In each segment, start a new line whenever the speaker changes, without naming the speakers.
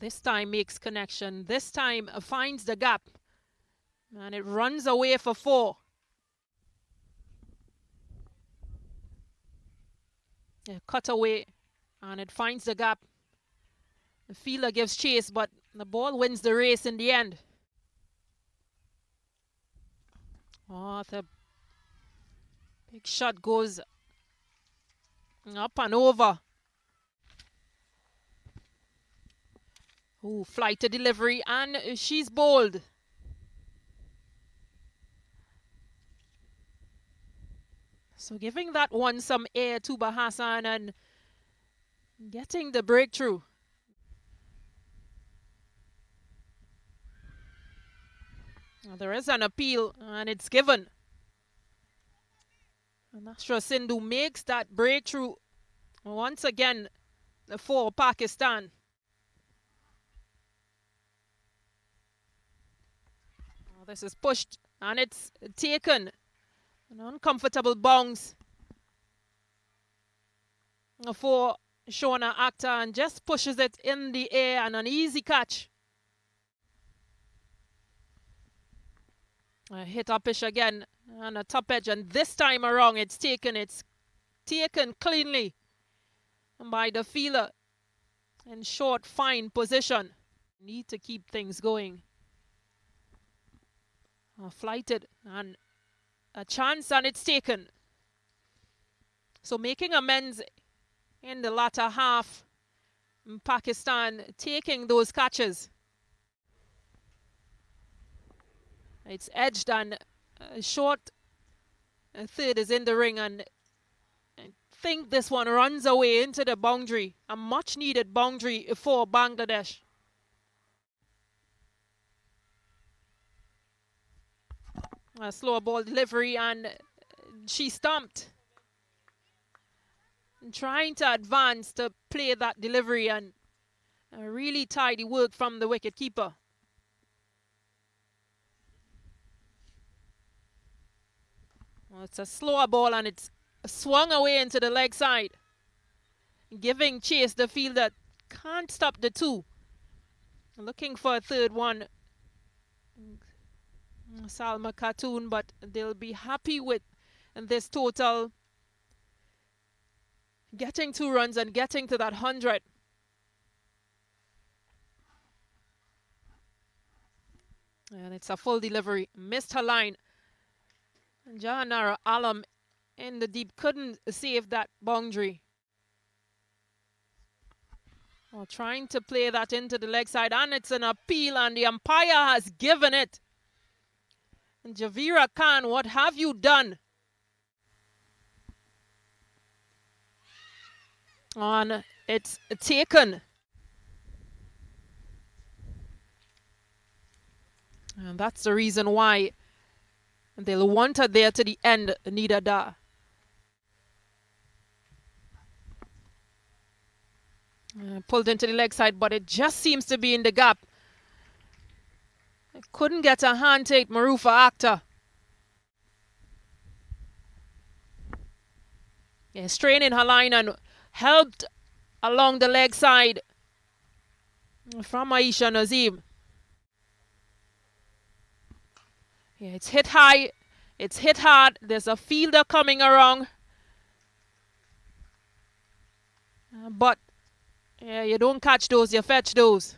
This time makes connection. This time uh, finds the gap. And it runs away for four. Yeah, cut away. And it finds the gap. The fielder gives chase, but the ball wins the race in the end. Oh, the big shot goes up and over. Oh, flight to delivery, and she's bold. So giving that one some air to Bahasan and getting the breakthrough. there is an appeal and it's given. And Nashra Sandhu makes that breakthrough once again for Pakistan. This is pushed and it's taken. An uncomfortable bounce for Shorna Akhtar and just pushes it in the air and an easy catch. Uh, hit upish again on a top edge and this time around it's taken it's taken cleanly by the feeler in short fine position need to keep things going uh, flighted and a chance and it's taken so making amends in the latter half Pakistan taking those catches It's edged and uh, short. A third is in the ring and I think this one runs away into the boundary. A much needed boundary for Bangladesh. A slow ball delivery and she stumped. trying to advance to play that delivery and a really tidy work from the wicket keeper. Well, it's a slower ball and it's swung away into the leg side. Giving chase the field that can't stop the two. Looking for a third one. Mm, Salma Khatun, but they'll be happy with this total. Getting two runs and getting to that 100. And it's a full delivery. Missed her line. Jahanara Alam in the deep couldn't save that boundary. Well, trying to play that into the leg side, and it's an appeal, and the umpire has given it. And Javeria Khan, what have you done? On it's taken. And that's the reason why They'll want her there to the end, Nida Dar. Uh, pulled into the leg side, but it just seems to be in the gap. Couldn't get a hand take, Marufa Akhtar. Yeah, straining her line and helped along the leg side from Ayesha Naseem. Yeah, it's hit high. It's hit hard. There's a fielder coming around. Uh, but yeah, you don't catch those, you fetch those.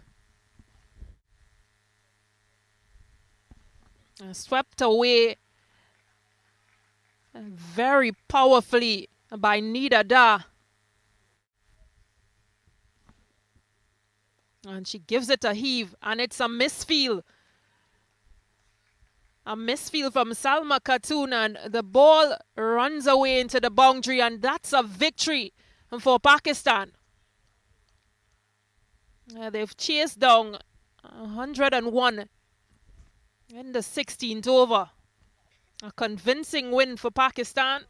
Swept away very powerfully by Nida Dar. And she gives it a heave, and it's a misfield. A misfield from Salma Khatun and the ball runs away into the boundary and that's a victory for Pakistan. Uh, they've chased down 101 in the 16th over. A convincing win for Pakistan.